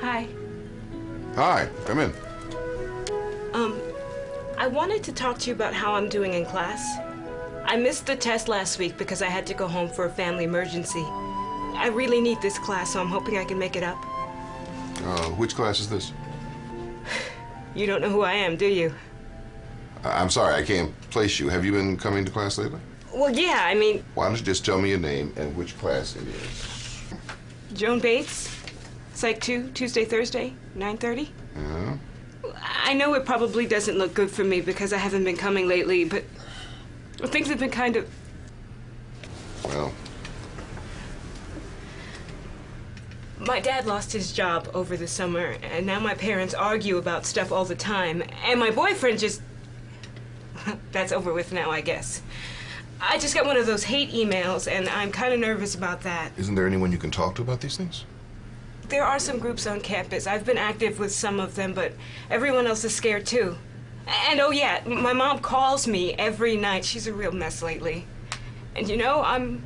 Hi. Hi, come in. Um, I wanted to talk to you about how I'm doing in class. I missed the test last week because I had to go home for a family emergency. I really need this class, so I'm hoping I can make it up. Uh, which class is this? You don't know who I am, do you? I'm sorry, I can't place you. Have you been coming to class lately? Well, yeah, I mean, Why don't you just tell me your name and which class it is? Joan Bates, Psych 2, Tuesday, Thursday, 9.30. Yeah? I know it probably doesn't look good for me because I haven't been coming lately, but things have been kind of... Well, My dad lost his job over the summer, and now my parents argue about stuff all the time, and my boyfriend just. That's over with now, I guess. I just got one of those hate emails, and I'm kind of nervous about that. isn't there anyone you can talk to about these things? There are some groups on campus. I've been active with some of them, but everyone else is scared too. And oh, yeah, my mom calls me every night. She's a real mess lately. And you know, I'm.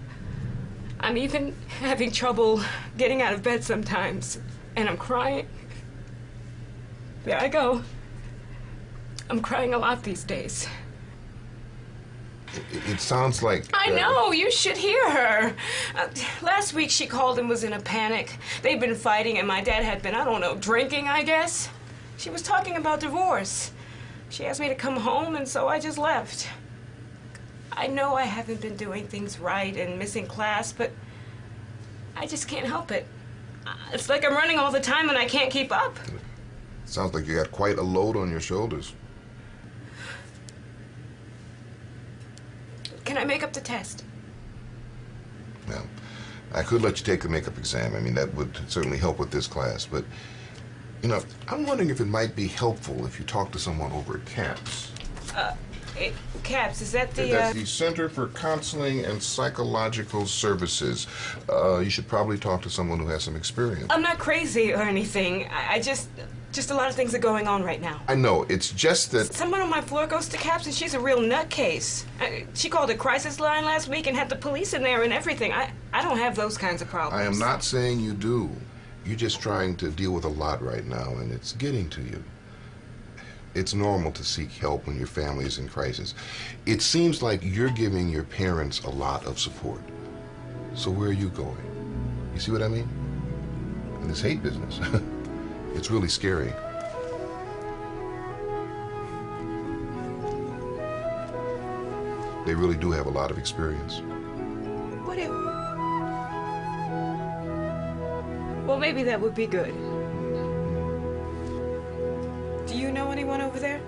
I'm even having trouble getting out of bed sometimes. And I'm crying. There I go. I'm crying a lot these days. It, it sounds like. I uh, know, you should hear her. Uh, last week she called and was in a panic. They'd been fighting, and my dad had been, I don't know, drinking, I guess. She was talking about divorce. She asked me to come home, and so I just left. I know I haven't been doing things right and missing class, but I just can't help it. Uh, It's like I'm running all the time and I can't keep up. Sounds like you got quite a load on your shoulders. Can I make up the test? Well, I could let you take the makeup exam. I mean, that would certainly help with this class. But, you know, I'm wondering if it might be helpful if you talk to someone over at CAPS. Eh, Caps, is that the, That's uh... the Center for Counseling and Psychological Services. Uh, you should probably talk to someone who has some experience. I'm not crazy or anything. I, I just... Just a lot of things are going on right now. I know, it's just that. Someone on my floor goes to Caps and she's a real nutcase. She called a crisis line last week and had the police in there and everything. I, I don't have those kinds of problems. I am not saying you do. You're just trying to deal with a lot right now, and it's getting to you. It's normal to seek help when your family is in crisis. It seems like you're giving your parents a lot of support. So where are you going? You see what I mean? In this hate business, it's really scary. They really do have a lot of experience. What if... Well, maybe that would be good. Do you know anyone over there?